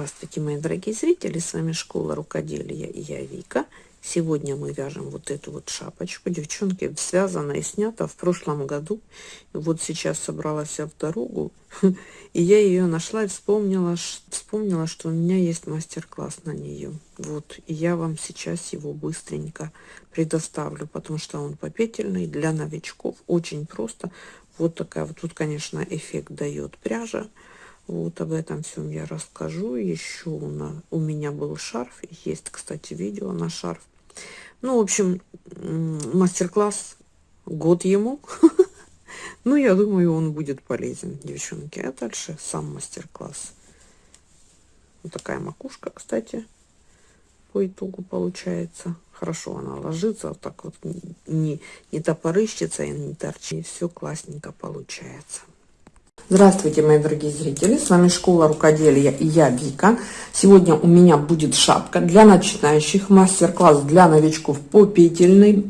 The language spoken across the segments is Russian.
Здравствуйте, мои дорогие зрители! С вами Школа Рукоделия и я Вика. Сегодня мы вяжем вот эту вот шапочку. Девчонки, связана и снята в прошлом году. Вот сейчас собралась в дорогу. И я ее нашла и вспомнила, вспомнила, что у меня есть мастер-класс на нее. Вот, и я вам сейчас его быстренько предоставлю, потому что он попетельный для новичков. Очень просто. Вот такая вот, тут, конечно, эффект дает пряжа. Вот об этом всем я расскажу. Еще у, на, у меня был шарф. Есть, кстати, видео на шарф. Ну, в общем, мастер-класс год ему. Ну, я думаю, он будет полезен, девчонки. А дальше сам мастер-класс. Вот такая макушка, кстати, по итогу получается. Хорошо она ложится, вот так вот не, не топорыщится и не торчит. И все классненько получается. Здравствуйте, мои дорогие зрители! С вами Школа Рукоделия и я, Вика. Сегодня у меня будет шапка для начинающих, мастер-класс для новичков по петельной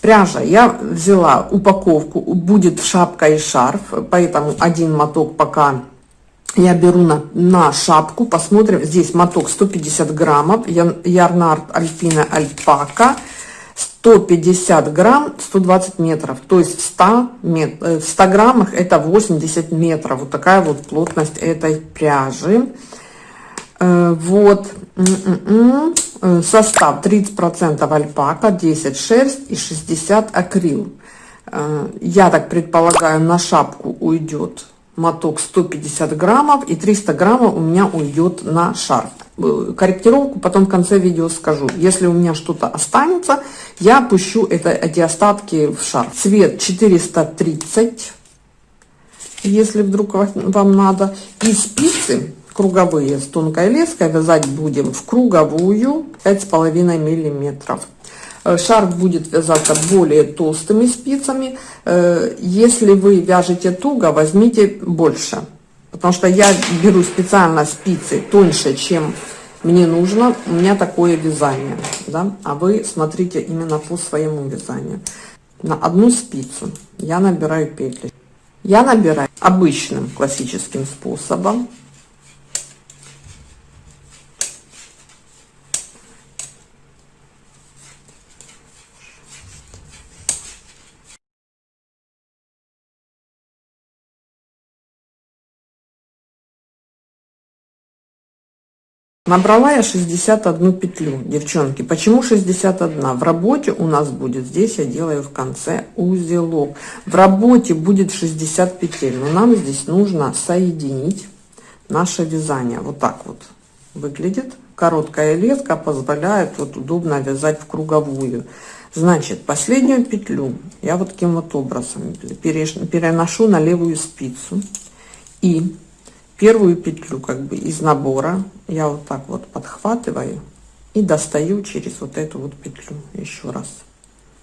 пряжа. Я взяла упаковку, будет шапка и шарф, поэтому один моток пока я беру на, на шапку. Посмотрим, здесь моток 150 граммов, Ярнард Альпина Альпака. 150 грамм 120 метров. То есть в 100, мет, э, в 100 граммах это 80 метров. Вот такая вот плотность этой пряжи. Э, вот. М-м-м. э, состав 30 процентов альпака 10 шерсть и 60 акрил. Я так предполагаю на шапку уйдет моток 150 граммов и 300 граммов у меня уйдет на шарф Э, корректировку потом в конце видео скажу. Если у меня что-то останется, я пущу это, эти остатки в шар. Цвет 430, если вдруг вам надо. И спицы круговые с тонкой леской вязать будем в круговую 5,5 миллиметров. Э, шарф будет вязаться более толстыми спицами. Э, если вы вяжете туго, возьмите больше потому что я беру специально спицы тоньше, чем мне нужно. У меня такое вязание, да, а вы смотрите именно по своему вязанию. На одну спицу я набираю петли. Я набираю обычным классическим способом Набрала я 61 петлю, девчонки. Почему 61? В работе у нас будет, здесь я делаю в конце узелок. В работе будет 60 петель, но нам здесь нужно соединить наше вязание. Вот так вот выглядит. Короткая леска позволяет вот удобно вязать в круговую. Значит, последнюю петлю я вот таким вот образом переношу на левую спицу и первую петлю как бы из набора я вот так вот подхватываю и достаю через вот эту вот петлю еще раз.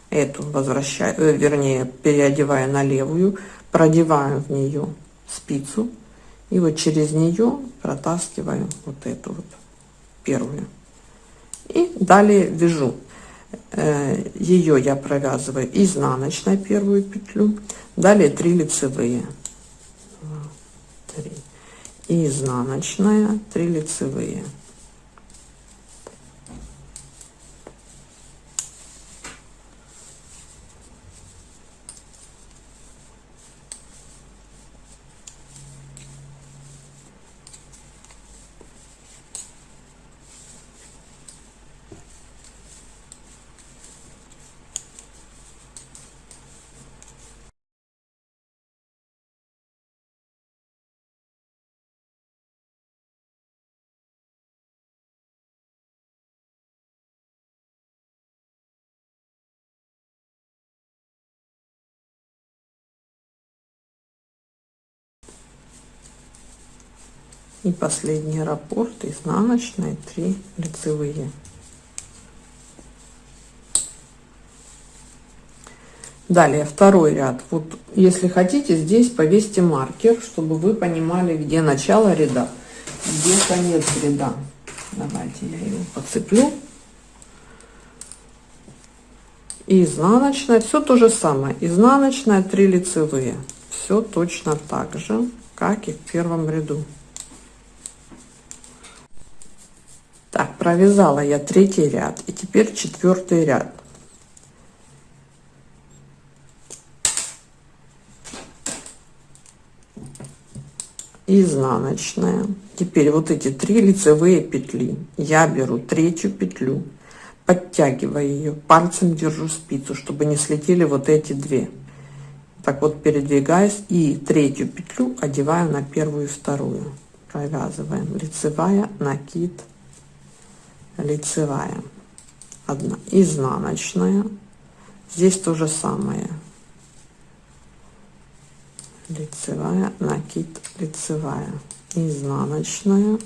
Эту возвращаю э, вернее переодеваю на левую продеваю в нее спицу и вот через нее протаскиваю вот эту вот первую. И далее вяжу. Э, ее я провязываю изнаночной первую петлю далее 3 лицевые. 3 и изнаночная 3 лицевые и последний раппорт изнаночной 3 лицевые. Далее второй ряд. Вот если хотите здесь повесьте маркер чтобы вы понимали где начало ряда где конец ряда. Давайте я его подцеплю. И изнаночная все то же самое. Изнаночная 3 лицевые. Все точно так же как и в первом ряду провязала я третий ряд и теперь четвертый ряд. Изнаночная. Теперь вот эти три лицевые петли. Я беру третью петлю подтягиваю ее пальцем держу спицу чтобы не слетели вот эти две. Так вот передвигаюсь и третью петлю одеваю на первую и вторую. Провязываем. Лицевая накид лицевая одна изнаночная. Здесь то же самое. Лицевая накид лицевая изнаночная.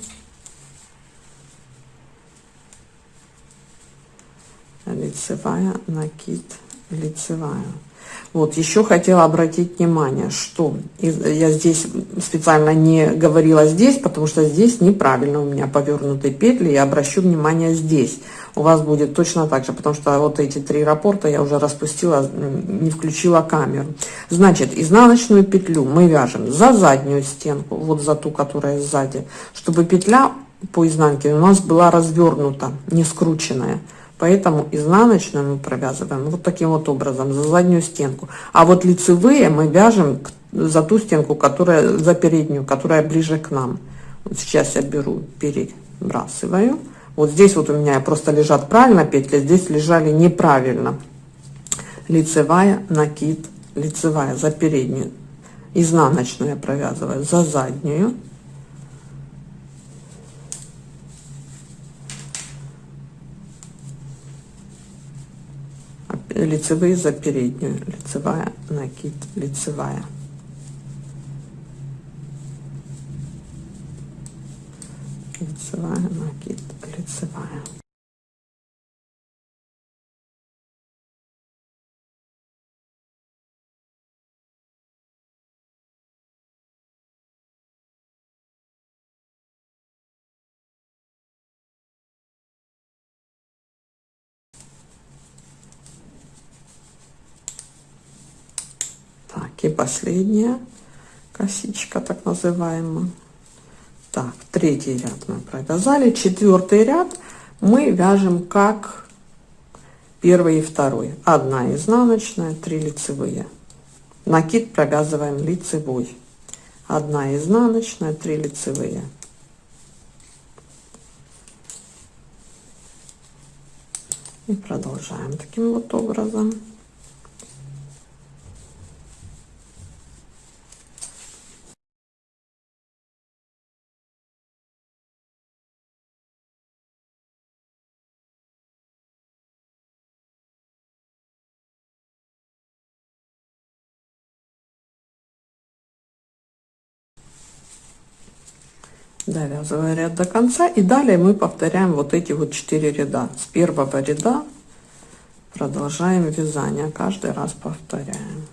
Лицевая накид лицевая вот еще хотела обратить внимание что я здесь специально не говорила здесь потому что здесь неправильно у меня повернутые петли я обращу внимание здесь у вас будет точно так же потому что вот эти три рапорта я уже распустила не включила камеру. Значит изнаночную петлю мы вяжем за заднюю стенку вот за ту которая сзади чтобы петля по изнанке у нас была развернута не скрученная Поэтому изнаночную мы провязываем вот таким вот образом за заднюю стенку. А вот лицевые мы вяжем за ту стенку, которая за переднюю, которая ближе к нам. Вот сейчас я беру, перебрасываю. Вот здесь вот у меня просто лежат правильно петли, здесь лежали неправильно. Лицевая, накид, лицевая за переднюю. Изнаночную я провязываю за заднюю. Лицевые за переднюю лицевая накид лицевая. Лицевая накид лицевая и последняя косичка так называемая. Так третий ряд мы провязали. Четвертый ряд мы вяжем как первый и второй. Одна изнаночная три лицевые. Накид провязываем лицевой. Одна изнаночная три лицевые. И продолжаем таким вот образом довязывая ряд до конца и далее мы повторяем вот эти вот четыре ряда с первого ряда продолжаем вязание каждый раз повторяем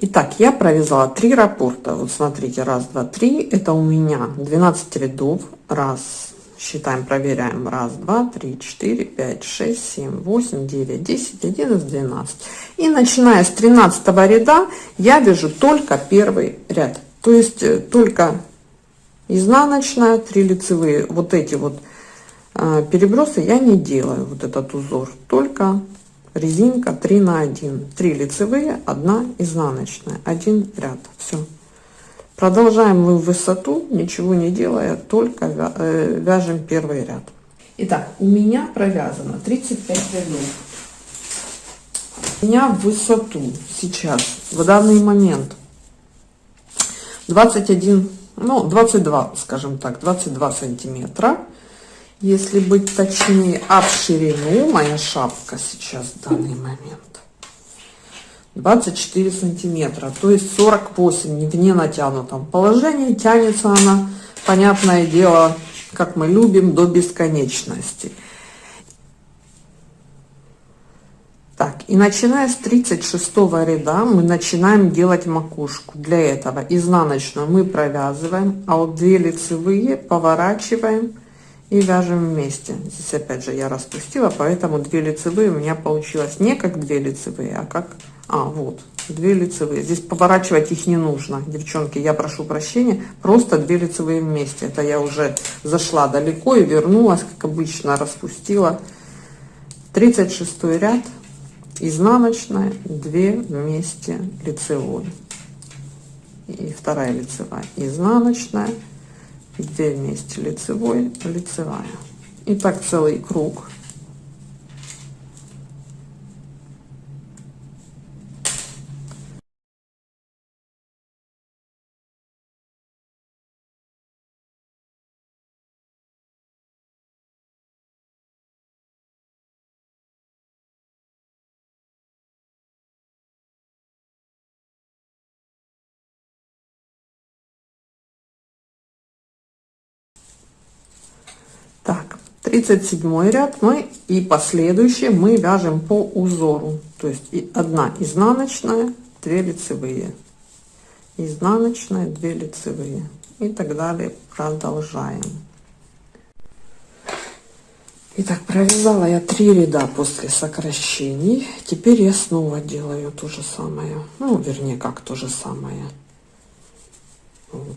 Итак, я провязала три раппорта. Вот смотрите, раз, два, три. Это у меня 12 рядов. Раз, считаем, проверяем. Раз, два, три, четыре, пять, шесть, семь, восемь, девять, десять, одиннадцать, двенадцать. И начиная с 13 ряда я вяжу только первый ряд. То есть э, только изнаночная, 3 лицевые, вот эти вот э, перебросы я не делаю, вот этот узор, только резинка 3 на 1, 3 лицевые, 1 изнаночная, 1 ряд, все. Продолжаем мы в высоту, ничего не делая, только э, вяжем первый ряд. Итак, у меня провязано 35 рядов. У меня в высоту сейчас, в данный момент, 21, ну, 22, скажем так, 22 сантиметра. Если быть точнее, а в ширину моя шапка сейчас в данный момент 24 сантиметра, то есть 48 в ненатянутом положении. Тянется она, понятное дело, как мы любим, до бесконечности. Так, и начиная с 36 ряда мы начинаем делать макушку. Для этого изнаночную мы провязываем, а вот две лицевые поворачиваем и вяжем вместе. Здесь опять же я распустила, поэтому две лицевые у меня получилось не как две лицевые, а как... А, вот, 2 лицевые. Здесь поворачивать их не нужно, девчонки, я прошу прощения. Просто 2 лицевые вместе. Это я уже зашла далеко и вернулась, как обычно, распустила. 36 ряд, изнаночная, 2 вместе лицевой. И вторая лицевая, изнаночная, 2 вместе лицевой, лицевая. И так целый круг. Так, 37 ряд мы и последующие мы вяжем по узору. То есть и одна изнаночная, 2 лицевые, изнаночная, 2 лицевые и так далее. Продолжаем. Итак, провязала я три ряда после сокращений. Теперь я снова делаю то же самое. Ну, вернее, как то же самое.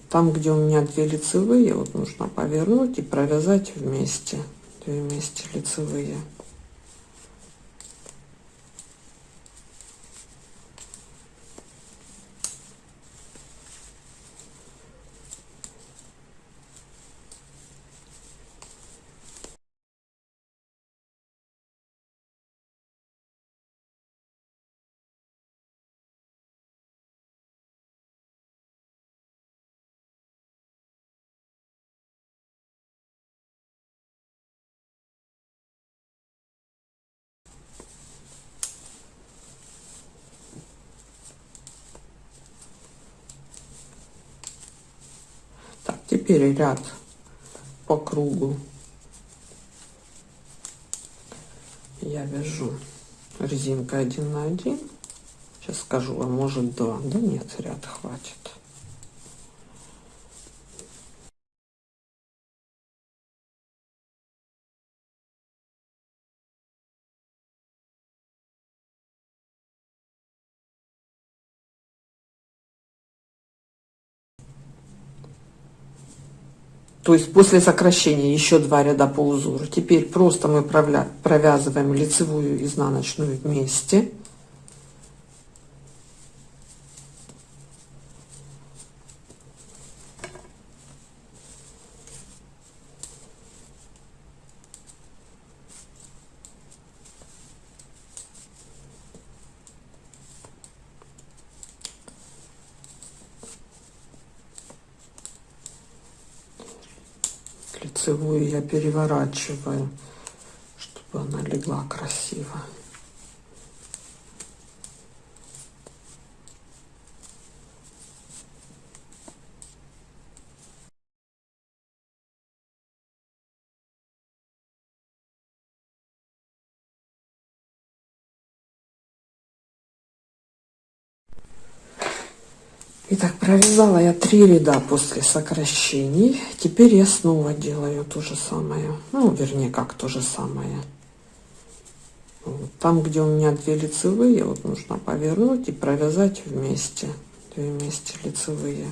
Там, где у меня две лицевые, вот нужно повернуть и провязать вместе. Две вместе лицевые. Теперь ряд по кругу. Я вяжу резинкой один на один. Сейчас скажу а может два. Да нет ряд хватит то есть после сокращения еще два ряда по узору. Теперь просто мы провязываем лицевую изнаночную вместе переворачиваю, чтобы она легла красиво. Итак, провязала я три ряда после сокращений. Теперь я снова делаю то же самое. Ну, вернее, как то же самое. Там, где у меня две лицевые, вот нужно повернуть и провязать вместе. Две вместе лицевые.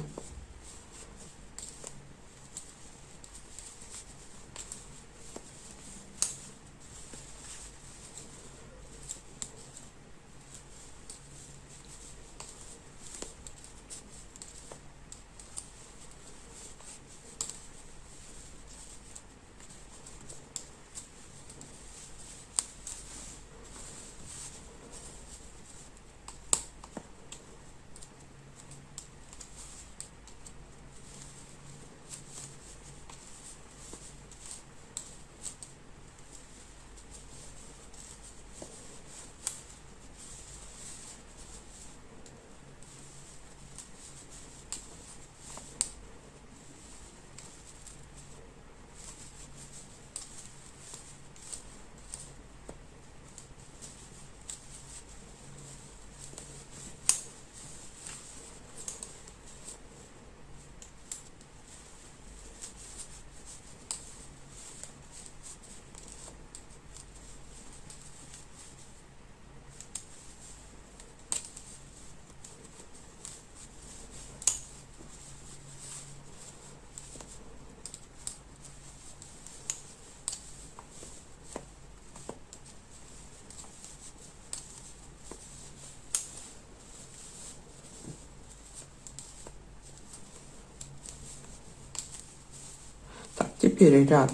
Теперь ряд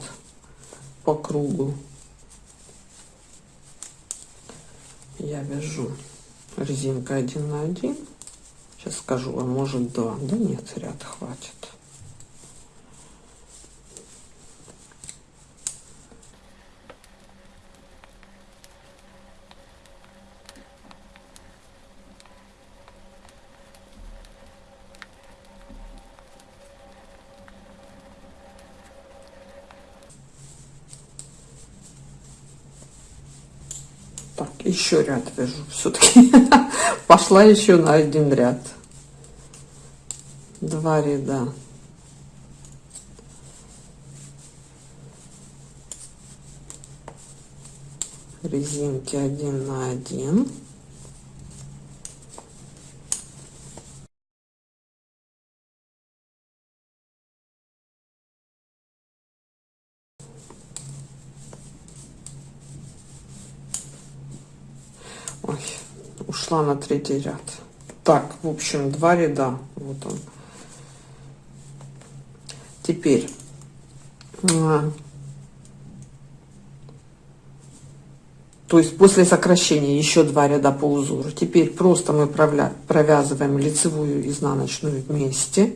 по кругу. Я вяжу резинка 1 на 1 сейчас скажу а может 2 да нет ряд хватит Так, еще ряд вяжу. Все-таки пошла еще на один ряд. Два ряда. Резинки один на один. Ушла на третий ряд. Так, в общем, два ряда. Вот он. Теперь а, то есть после сокращения еще два ряда по узору. Теперь просто мы провязываем лицевую изнаночную вместе.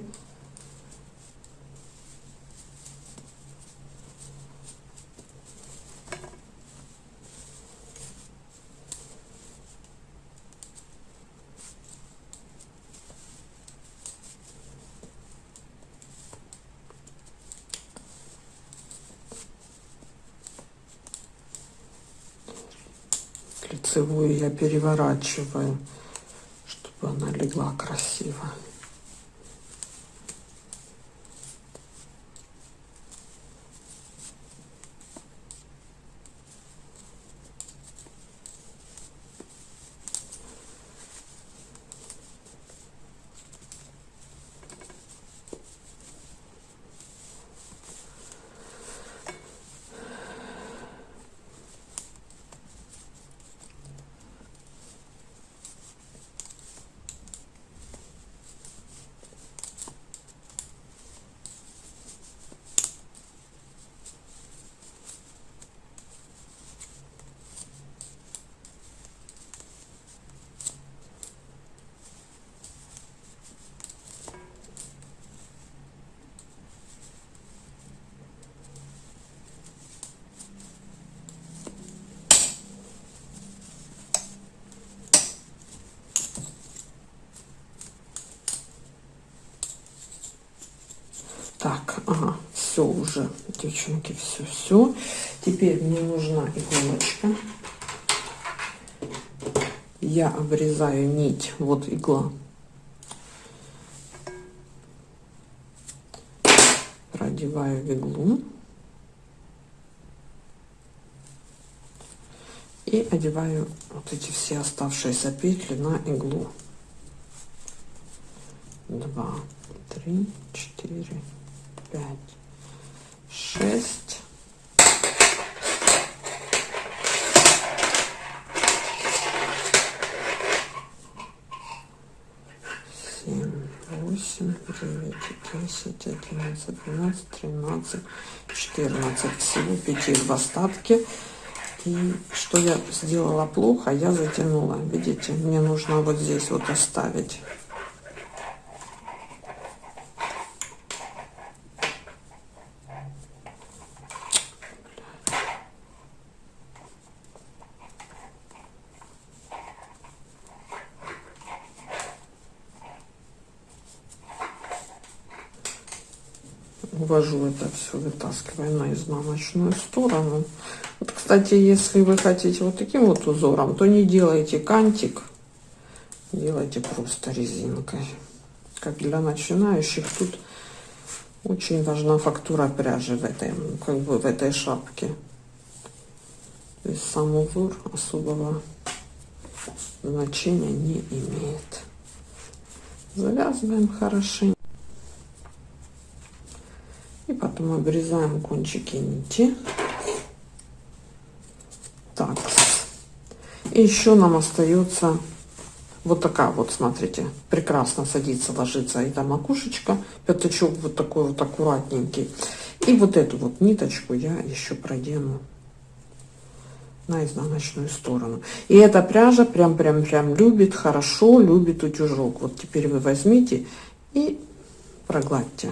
Лицевую я переворачиваю, чтобы она легла красиво. Так, ага, все уже, девчонки, все, все. Теперь мне нужна иголочка. Я обрезаю нить, вот игла. Продеваю в иглу. И одеваю вот эти все оставшиеся петли на иглу. Два, три, четыре, пять, шесть. Семь, восемь, девять, десять, одиннадцать, двенадцать, тринадцать, четырнадцать. Всего петель в остатке. И что я сделала плохо, я затянула. Видите, мне нужно вот здесь вот оставить увожу это все, вытаскиваю на изнаночную сторону. Вот, кстати, если вы хотите вот таким вот узором, то не делайте кантик, делайте просто резинкой. Как для начинающих, тут очень важна фактура пряжи в этой, как бы в этой шапке. То есть сам узор особого значения не имеет. Завязываем хорошенько. И потом обрезаем кончики нити. Так. И еще нам остается вот такая вот, смотрите, прекрасно садится, ложится эта макушечка. Пятачок вот такой вот аккуратненький. И вот эту вот ниточку я еще продену на изнаночную сторону. И эта пряжа прям-прям-прям любит, хорошо любит утюжок. Вот теперь вы возьмите и прогладьте.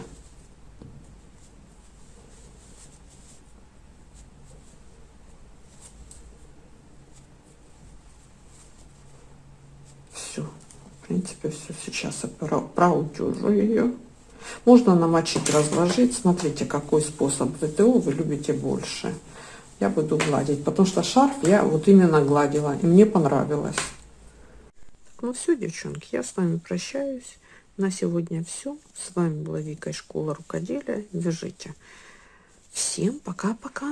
Все. В принципе, все. Сейчас я проутюжу ее. Можно намочить, разложить. Смотрите, какой способ ВТО вы любите больше. Я буду гладить, потому что шарф я вот именно гладила, и мне понравилось. Ну все, девчонки, я с вами прощаюсь. На сегодня все. С вами была Вика из школы рукоделия. Вяжите. Всем пока-пока.